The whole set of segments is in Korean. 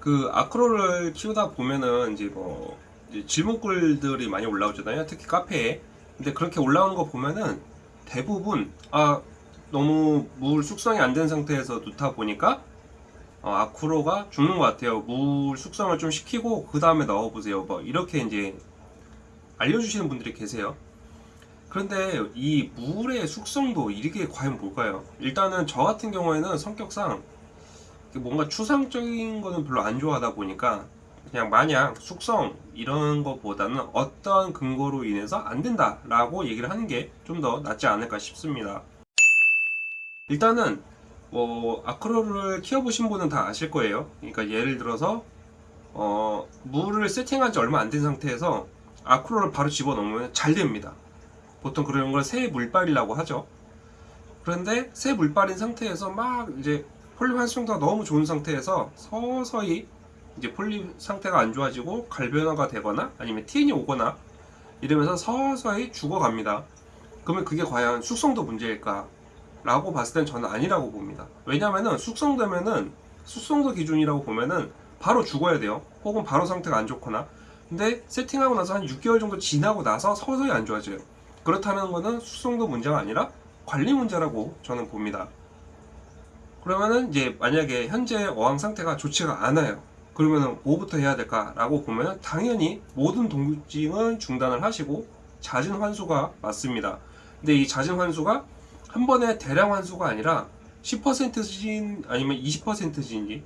그 아크로를 키우다 보면은 이제 뭐 이제 질문글들이 많이 올라오잖아요. 특히 카페에. 근데 그렇게 올라오는 거 보면은 대부분 아 너무 물 숙성이 안 된 상태에서 놓다 보니까 어, 아크로가 죽는 것 같아요. 물 숙성을 좀 시키고 그 다음에 넣어보세요. 뭐 이렇게 이제 알려주시는 분들이 계세요. 그런데 이 물의 숙성도 이게 과연 뭘까요? 일단은 저 같은 경우에는 성격상 뭔가 추상적인 거는 별로 안 좋아하다 보니까 그냥 마냥 숙성 이런 것보다는 어떠한 근거로 인해서 안 된다 라고 얘기를 하는 게 좀 더 낫지 않을까 싶습니다. 일단은 뭐 아크로를 키워보신 분은 다 아실 거예요. 그러니까 예를 들어서 어, 물을 세팅한 지 얼마 안 된 상태에서 아크로를 바로 집어넣으면 잘 됩니다. 보통 그런 걸 새 물빨이라고 하죠. 그런데 새 물빨인 상태에서 막 이제 폴립 활성도가 너무 좋은 상태에서 서서히 이제 폴립 상태가 안 좋아지고 갈변화가 되거나 아니면 TN이 오거나 이러면서 서서히 죽어갑니다. 그러면 그게 과연 숙성도 문제일까? 라고 봤을 땐 저는 아니라고 봅니다. 왜냐면은 숙성되면은 숙성도 기준이라고 보면은 바로 죽어야 돼요. 혹은 바로 상태가 안 좋거나. 근데 세팅하고 나서 한 6개월 정도 지나고 나서 서서히 안 좋아져요. 그렇다는 거는 숙성도 문제가 아니라 관리 문제라고 저는 봅니다. 그러면은 이제 만약에 현재 어항 상태가 좋지가 않아요. 그러면은 뭐부터 해야 될까 라고 보면은 당연히 모든 동징은 중단을 하시고 잦은 환수가 맞습니다. 근데 이 잦은 환수가 한 번에 대량 환수가 아니라 10%진 아니면 20%진지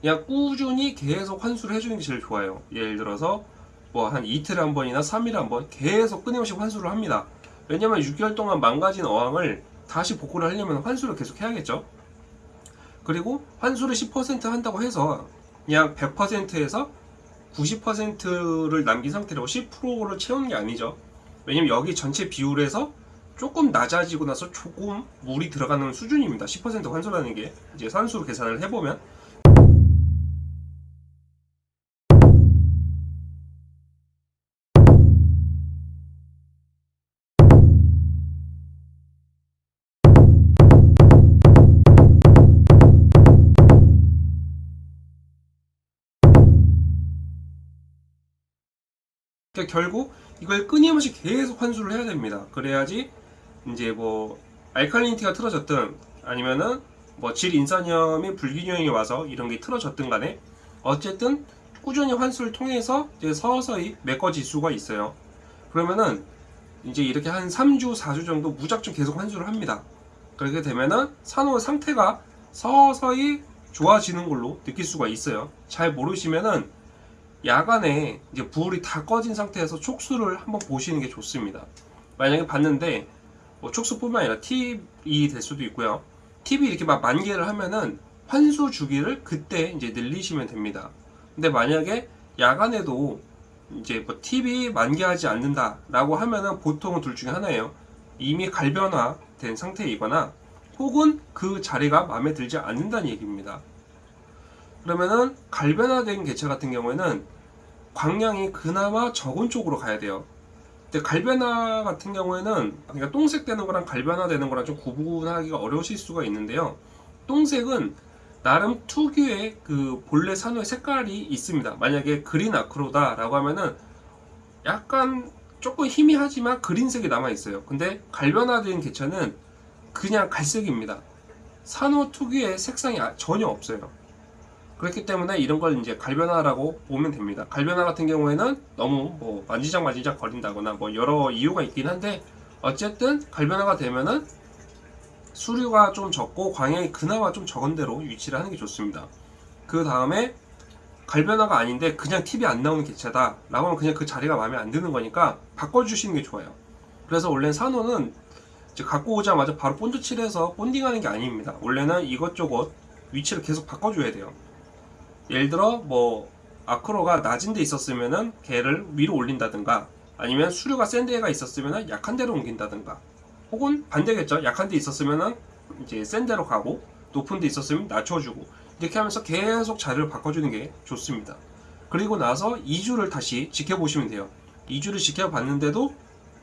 그냥 꾸준히 계속 환수를 해주는 게 제일 좋아요. 예를 들어서 뭐 한 이틀에 한 번이나 3일에 한 번 계속 끊임없이 환수를 합니다. 왜냐면 6개월 동안 망가진 어항을 다시 복구를 하려면 환수를 계속 해야겠죠. 그리고 환수를 10% 한다고 해서 그냥 100%에서 90%를 남긴 상태로 10%를 채우는 게 아니죠. 왜냐면 여기 전체 비율에서 조금 낮아지고 나서 조금 물이 들어가는 수준입니다. 10% 환수라는 게 이제 산수로 계산을 해보면 그러니까 결국 이걸 끊임없이 계속 환수를 해야 됩니다. 그래야지 이제 뭐 알칼리니티가 틀어졌든 아니면은 뭐 질 인산염이 불균형이 와서 이런 게 틀어졌든 간에 어쨌든 꾸준히 환수를 통해서 이제 서서히 메꿔질 수가 있어요. 그러면은 이제 이렇게 한 3주, 4주 정도 무작정 계속 환수를 합니다. 그렇게 되면은 산호 상태가 서서히 좋아지는 걸로 느낄 수가 있어요. 잘 모르시면은 야간에 이제 불이 다 꺼진 상태에서 촉수를 한번 보시는 게 좋습니다. 만약에 봤는데 뭐 촉수뿐만 아니라 팁이 될 수도 있고요. 팁이 이렇게 막 만개를 하면은 환수 주기를 그때 이제 늘리시면 됩니다. 근데 만약에 야간에도 이제 뭐 팁이 만개하지 않는다라고 하면은 보통은 둘 중에 하나예요. 이미 갈변화 된 상태이거나 혹은 그 자리가 마음에 들지 않는다는 얘기입니다. 그러면은 갈변화된 개체 같은 경우에는 광량이 그나마 적은 쪽으로 가야 돼요. 근데 갈변화 같은 경우에는 그러니까 똥색 되는 거랑 갈변화 되는 거랑 좀 구분하기가 어려우실 수가 있는데요. 똥색은 나름 특유의 그 본래 산호의 색깔이 있습니다. 만약에 그린 아크로다 라고 하면은 약간 조금 희미하지만 그린색이 남아 있어요. 근데 갈변화된 개체는 그냥 갈색입니다. 산호 특유의 색상이 아- 전혀 없어요. 그렇기 때문에 이런 걸 이제 갈변화라고 보면 됩니다. 갈변화 같은 경우에는 너무 뭐 만지작 만지작 거린다거나 뭐 여러 이유가 있긴 한데 어쨌든 갈변화가 되면은 수류가 좀 적고 광양이 그나마 좀 적은 대로 위치를 하는 게 좋습니다. 그 다음에 갈변화가 아닌데 그냥 팁이 안 나오는 개체다 라고 하면 그냥 그 자리가 마음에 안 드는 거니까 바꿔주시는 게 좋아요. 그래서 원래 산호는 이제 갖고 오자마자 바로 본드 칠해서 bonding하는 게 아닙니다. 원래는 이것저것 위치를 계속 바꿔줘야 돼요. 예를 들어 뭐 아크로가 낮은 데 있었으면은 걔를 위로 올린다든가 아니면 수류가 센 데가 있었으면은 약한 데로 옮긴다든가 혹은 반대겠죠. 약한 데 있었으면은 이제 센 데로 가고 높은 데 있었으면 낮춰주고 이렇게 하면서 계속 자리를 바꿔주는 게 좋습니다. 그리고 나서 2주를 다시 지켜보시면 돼요. 2주를 지켜봤는데도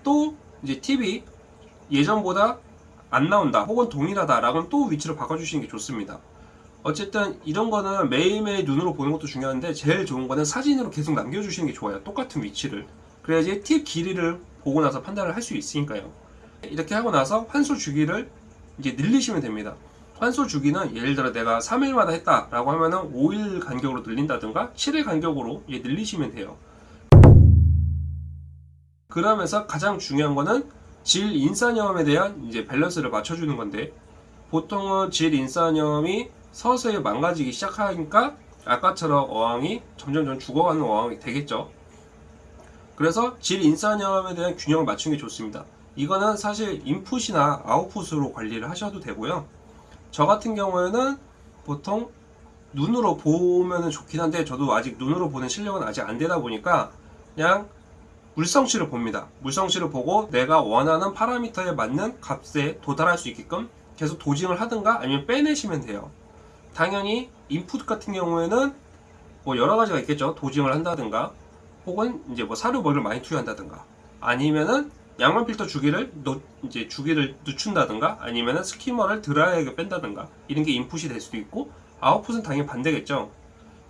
또 이제 팁이 예전보다 안 나온다 혹은 동일하다 라고는 또 위치를 바꿔주시는 게 좋습니다 어쨌든 이런 거는 매일매일 눈으로 보는 것도 중요한데 제일 좋은 거는 사진으로 계속 남겨주시는 게 좋아요. 똑같은 위치를. 그래야지 팁 길이를 보고 나서 판단을 할 수 있으니까요. 이렇게 하고 나서 환수 주기를 이제 늘리시면 됩니다. 환수 주기는 예를 들어 내가 3일마다 했다 라고 하면은 5일 간격으로 늘린다든가 7일 간격으로 늘리시면 돼요. 그러면서 가장 중요한 거는 질 인산염에 대한 이제 밸런스를 맞춰주는 건데 보통은 질 인산염이 서서히 망가지기 시작하니까 아까처럼 어항이 점점점 죽어가는 어항이 되겠죠. 그래서 질 인산염에 대한 균형을 맞추는 게 좋습니다. 이거는 사실 인풋이나 아웃풋으로 관리를 하셔도 되고요. 저 같은 경우에는 보통 눈으로 보면 좋긴 한데 저도 아직 눈으로 보는 실력은 아직 안 되다 보니까 그냥 물성치를 봅니다. 물성치를 보고 내가 원하는 파라미터에 맞는 값에 도달할 수 있게끔 계속 dosing을 하든가 아니면 빼내시면 돼요. 당연히 인풋 같은 경우에는 뭐 여러 가지가 있겠죠. dosing을 한다든가 혹은 이제 뭐 사료 먹이를 많이 투여한다든가 아니면은 양말 필터 주기를 노, 이제 주기를 늦춘다든가 아니면은 skimmer를 dry하게 뺀다든가 이런 게 인풋이 될 수도 있고 아웃풋은 당연히 반대겠죠.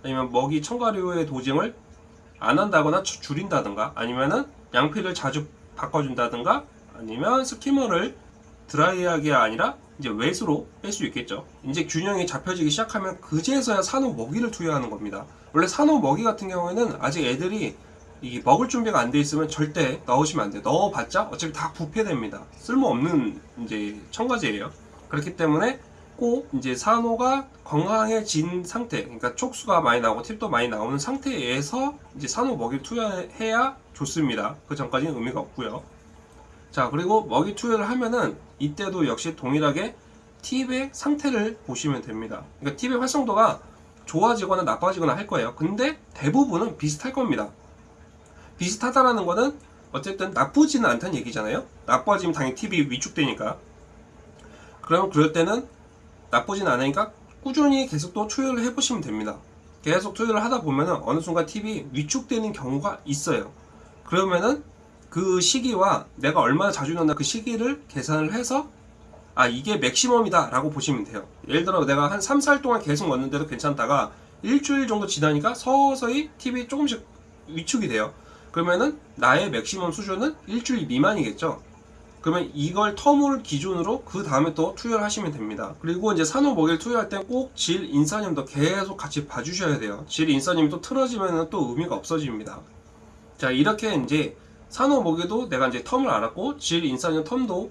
아니면 먹이 첨가류의 도징을 안 한다거나 주- 줄인다든가 아니면은 양피를 자주 바꿔준다든가 아니면 스키머를 드라이하게 아니라 이제 웨스로 뺄 수 있겠죠. 이제 균형이 잡혀지기 시작하면 그제서야 산호 먹이를 투여하는 겁니다. 원래 산호 먹이 같은 경우에는 아직 애들이 이 먹을 준비가 안 돼 있으면 절대 넣으시면 안 돼요. 넣어봤자 어차피 다 부패됩니다. 쓸모없는 이제 첨가제예요. 그렇기 때문에 꼭 이제 산호가 건강해진 상태, 그러니까 촉수가 많이 나오고 팁도 많이 나오는 상태에서 이제 산호 먹이를 투여해야 좋습니다. 그 전까지는 의미가 없고요. 자 그리고 먹이 투여를 하면은 이때도 역시 동일하게 팁의 상태를 보시면 됩니다. 그러니까 팁의 활성도가 좋아지거나 나빠지거나 할 거예요. 근데 대부분은 비슷할 겁니다. 비슷하다라는 거는 어쨌든 나쁘지는 않다는 얘기잖아요. 나빠지면 당연히 팁이 위축되니까. 그러면 그럴 때는 나쁘진 않으니까 꾸준히 계속 또 투여를 해보시면 됩니다. 계속 투여를 하다 보면은 어느 순간 팁이 위축되는 경우가 있어요. 그러면은 그 시기와 내가 얼마나 자주 넣나 그 시기를 계산을 해서 아 이게 맥시멈이다 라고 보시면 돼요. 예를 들어 내가 한 3, 4일 동안 계속 넣는데도 괜찮다가 일주일 정도 지나니까 서서히 팁이 조금씩 위축이 돼요. 그러면은 나의 맥시멈 수준은 일주일 미만이겠죠. 그러면 이걸 텀을 기준으로 그 다음에 또 투여를 하시면 됩니다. 그리고 이제 산호 먹이를 투여할 땐꼭질 인싸념도 계속 같이 봐주셔야 돼요. 질 인싸념이 또 틀어지면 또 의미가 없어집니다. 자 이렇게 이제 산호 먹이도 내가 이제 텀을 알았고 질 인싸념 텀도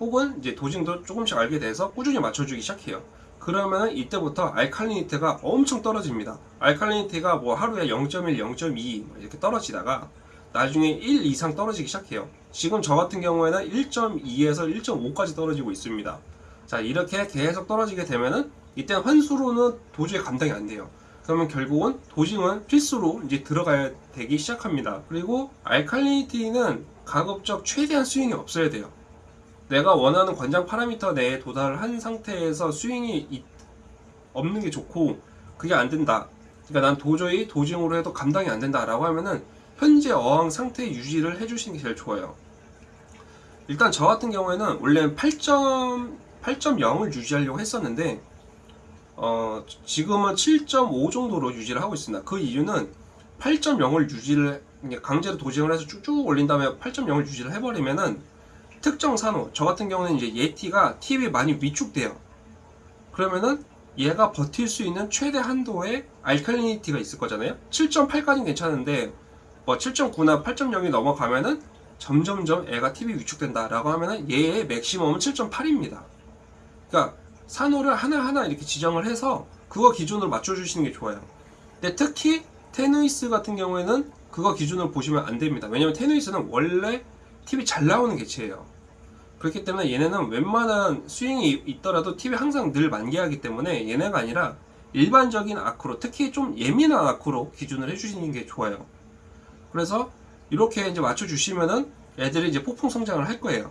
혹은 이제 도징도 조금씩 알게 돼서 꾸준히 맞춰주기 시작해요. 그러면 이때부터 알칼리니티가 엄청 떨어집니다. 알칼리니티가 뭐 하루에 0.1, 0.2 이렇게 떨어지다가 나중에 1 이상 떨어지기 시작해요. 지금 저 같은 경우에는 1.2에서 1.5까지 떨어지고 있습니다. 자 이렇게 계속 떨어지게 되면은 이때는 환수로는 도저히 감당이 안 돼요. 그러면 결국은 도징은 필수로 이제 들어가야 되기 시작합니다. 그리고 알칼리니티는 가급적 최대한 스윙이 없어야 돼요. 내가 원하는 권장 파라미터 내에 도달한 상태에서 스윙이 이- 없는 게 좋고 그게 안 된다. 그러니까 난 도저히 도징으로 해도 감당이 안 된다 라고 하면은 현재 어항 상태 유지를 해주시는 게 제일 좋아요. 일단 저 같은 경우에는 원래 8점 8.0을 유지하려고 했었는데 어, 지금은 7.5 정도로 유지를 하고 있습니다. 그 이유는 8.0을 유지를 강제로 도징을 해서 쭉쭉 올린 다음에 8.0을 유지를 해버리면은 특정 산호 저 같은 경우는 이제 예티가 팁이 많이 위축돼요. 그러면은 얘가 버틸 수 있는 최대 한도의 알칼리니티가 있을 거잖아요. 7.8까지는 괜찮은데 뭐 7.9나 8.0이 넘어가면은 점점점 애가 팁이 위축된다라고 하면은 얘의 맥시멈은 7.8입니다. 그러니까 산호를 하나하나 이렇게 지정을 해서 그거 기준으로 맞춰주시는 게 좋아요. 근데 특히 테누이스 같은 경우에는 그거 기준으로 보시면 안 됩니다. 왜냐면 테누이스는 원래 팁이 잘 나오는 개체예요. 그렇기 때문에 얘네는 웬만한 스윙이 있더라도 팁이 항상 늘 만개하기 때문에 얘네가 아니라 일반적인 아크로 특히 좀 예민한 아크로 기준을 해주시는 게 좋아요. 그래서 이렇게 이제 맞춰주시면은 애들이 이제 폭풍 성장을 할 거예요.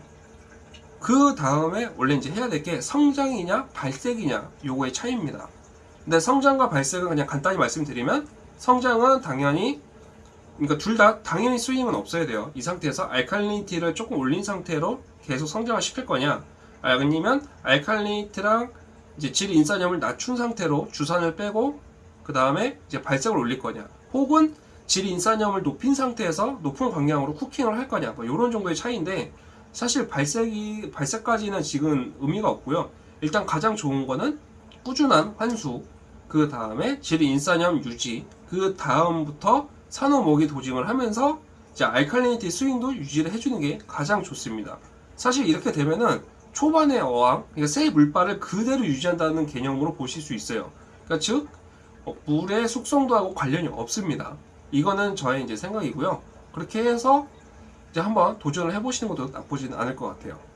그 다음에 원래 이제 해야 될 게 성장이냐 발색이냐 요거의 차이입니다. 근데 성장과 발색은 그냥 간단히 말씀드리면 성장은 당연히 그러니까 둘 다 당연히 스윙은 없어야 돼요. 이 상태에서 알칼리니티를 조금 올린 상태로 계속 성장을 시킬 거냐 아니면 알칼리니티랑 이제 질 인산염을 낮춘 상태로 주산을 빼고 그 다음에 이제 발색을 올릴 거냐 혹은 질 인산염을 높인 상태에서 높은 광량으로 쿠킹을 할 거냐 뭐 이런 정도의 차이인데 사실 발색이 발색까지는 지금 의미가 없고요 일단 가장 좋은 거는 꾸준한 환수 그 다음에 질 인산염 유지 그 다음부터 산호 모기 도징을 하면서 이제 알칼리니티 스윙도 유지를 해주는 게 가장 좋습니다 사실 이렇게 되면은 초반의 어항, 그러니까 새 물발을 그대로 유지한다는 개념으로 보실 수 있어요. 그러니까 즉 어, 물의 숙성도하고 관련이 없습니다. 이거는 저의 이제 생각이고요. 그렇게 해서 이제 한번 도전을 해보시는 것도 나쁘지는 않을 것 같아요.